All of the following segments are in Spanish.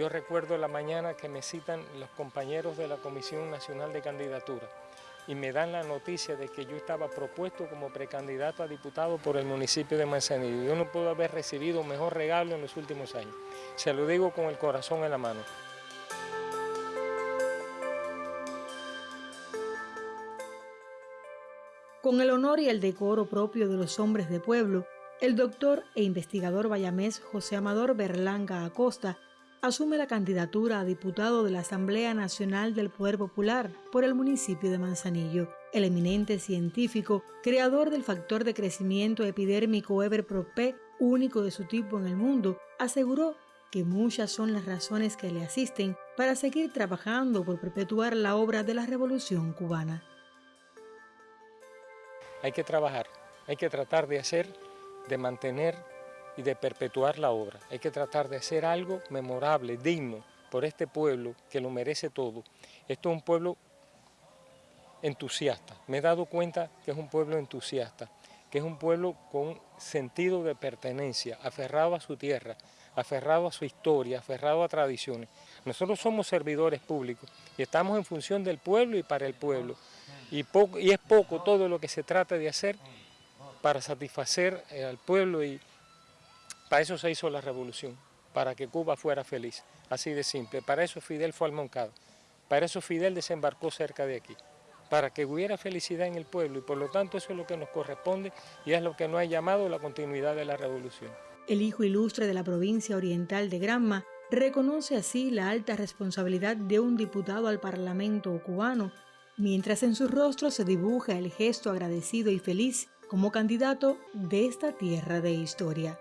Yo recuerdo la mañana que me citan los compañeros de la Comisión Nacional de Candidatura y me dan la noticia de que yo estaba propuesto como precandidato a diputado por el municipio de Manzanillo. Yo no puedo haber recibido mejor regalo en los últimos años. Se lo digo con el corazón en la mano. Con el honor y el decoro propio de los hombres de pueblo, el doctor e investigador bayamés José Amador Berlanga Acosta asume la candidatura a diputado de la Asamblea Nacional del Poder Popular por el municipio de Manzanillo. El eminente científico, creador del factor de crecimiento epidérmico Everprope, único de su tipo en el mundo, aseguró que muchas son las razones que le asisten para seguir trabajando por perpetuar la obra de la Revolución cubana. Hay que trabajar, hay que tratar de hacer, de mantener y de perpetuar la obra. Hay que tratar de hacer algo memorable, digno, por este pueblo que lo merece todo. Esto es un pueblo entusiasta. Me he dado cuenta que es un pueblo entusiasta, que es un pueblo con sentido de pertenencia, aferrado a su tierra, aferrado a su historia, aferrado a tradiciones. Nosotros somos servidores públicos y estamos en función del pueblo y para el pueblo. Y, y es poco todo lo que se trata de hacer para satisfacer eh, al pueblo y, para eso se hizo la revolución, para que Cuba fuera feliz, así de simple. Para eso Fidel fue al Moncada, para eso Fidel desembarcó cerca de aquí, para que hubiera felicidad en el pueblo y por lo tanto eso es lo que nos corresponde y es lo que nos ha llamado la continuidad de la revolución. El hijo ilustre de la provincia oriental de Granma reconoce así la alta responsabilidad de un diputado al Parlamento cubano, mientras en su rostro se dibuja el gesto agradecido y feliz como candidato de esta tierra de historia.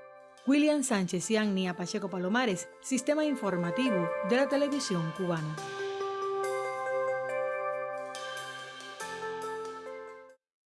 William Sánchez y Agnia Pacheco Palomares, Sistema Informativo de la Televisión Cubana.